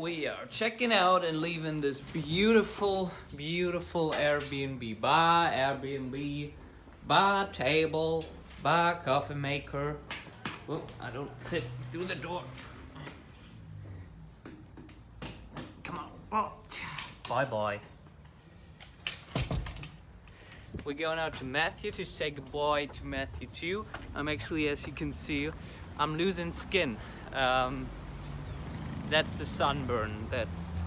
we are checking out and leaving this beautiful, beautiful Airbnb bar, Airbnb bar table, bar coffee maker. Whoop, I don't fit through the door. Come on. Oh. Bye bye. We're going out to Matthew to say goodbye to Matthew too. I'm actually, as you can see, I'm losing skin. Um, that's the sunburn. That's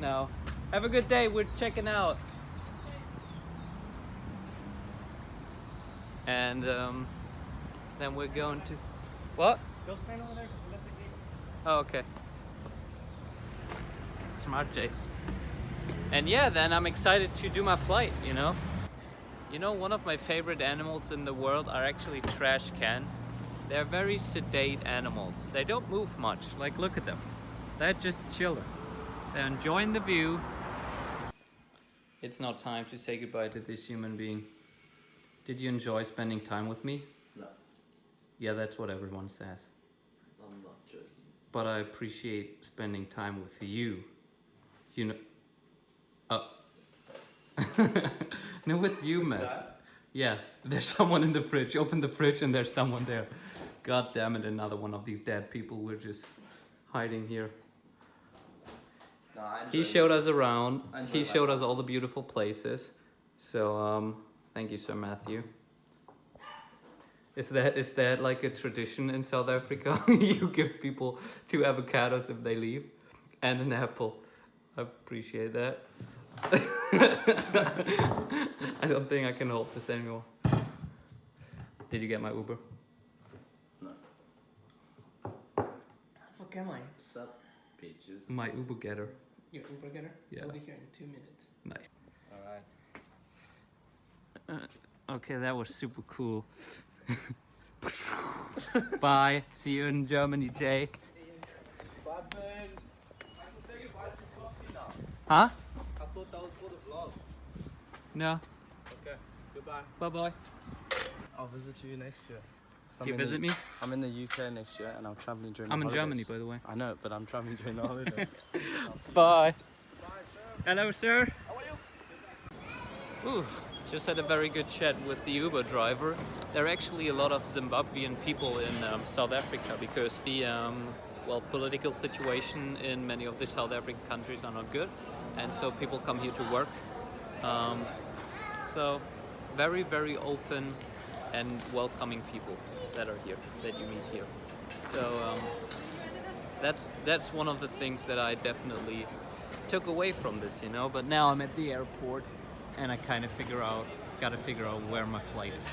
no. Have a good day. We're checking out. And um, then we're going to what? Go stand over there. We left the gate. Oh, okay. Smart Jay. And yeah, then I'm excited to do my flight, you know? You know, one of my favorite animals in the world are actually trash cans. They're very sedate animals. They don't move much. Like, look at them. They're just chilling. They're enjoying the view. It's now time to say goodbye to this human being. Did you enjoy spending time with me? No, Yeah, that's what everyone says. I'm not joking. But I appreciate spending time with you. You know. Oh. Uh. no, with you, man. Yeah, there's someone in the fridge. Open the fridge and there's someone there. God damn it, another one of these dead people. We're just hiding here. No, He showed us around. He my showed us all the beautiful places. So, um, thank you, Sir Matthew. Is that is that like a tradition in South Africa? you give people two avocados if they leave, and an apple. I appreciate that. I don't think I can hold this anymore. Did you get my Uber? No. Fuck am I? What's up, bitches? My Uber getter. Your Uber getter? Yeah. I'll be here in two minutes. Nice. Alright. Uh, okay, that was super cool. Bye. See you in Germany, Jay. Bye, man. I can say goodbye to coffee now. Huh? I thought that was for the vlog. No. Okay, goodbye. Bye bye. I'll visit you next year. 'Cause Do you in the- visit me? I'm in the UK next year and I'm traveling during I'm the in Germany, by the way. I know, but I'm traveling during the holidays. Bye. Hello, sir. How are you? Ooh, just had a very good chat with the Uber driver. There are actually a lot of Zimbabwean people in um, South Africa because the um, well political situation in many of the South African countries are not good, and so people come here to work. Um, so very very open and welcoming people that are here that you meet here. So um, that's that's one of the things that I definitely took away from this, you know. But now I'm at the airport, and I kind of figure out, gotta figure out where my flight is.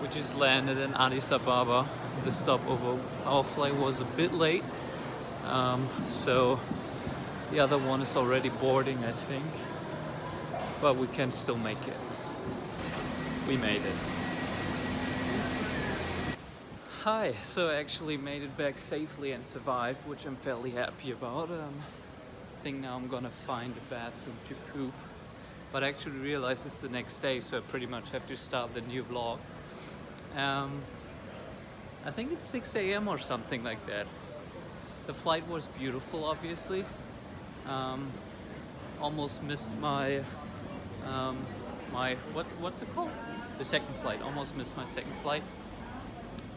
We just landed in Addis Ababa. The stopover, our flight was a bit late, um, so the other one is already boarding, I think. But we can still make it. We made it. Hi, so I actually made it back safely and survived, which I'm fairly happy about. Um, I think now I'm gonna find a bathroom to poop. But I actually realized it's the next day, so I pretty much have to start the new vlog. Um, I think it's 6 a.m. or something like that. The flight was beautiful, obviously. Um, almost missed my um, my what's what's it called? The second flight. Almost missed my second flight.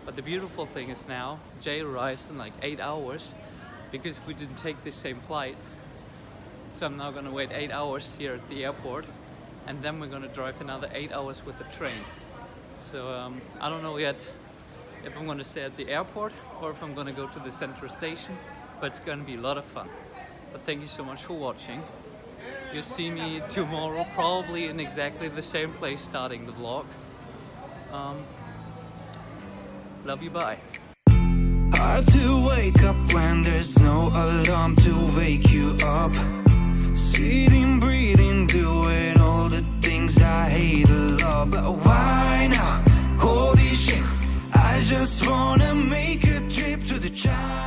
But the beautiful thing is now Jay arrives in like eight hours because we didn't take the same flights. So I'm now gonna wait eight hours here at the airport, and then we're gonna drive another eight hours with the train. So um, I don't know yet if I'm gonna stay at the airport or if I'm gonna go to the central station, but it's gonna be a lot of fun but thank you so much for watching. You'll see me tomorrow, probably in exactly the same place starting the vlog. Um, love you, bye. Hard to wake up when there's no alarm to wake you up Sitting, breathing, doing all the things I hate a lot But why now? Holy shit I just wanna make a trip to the child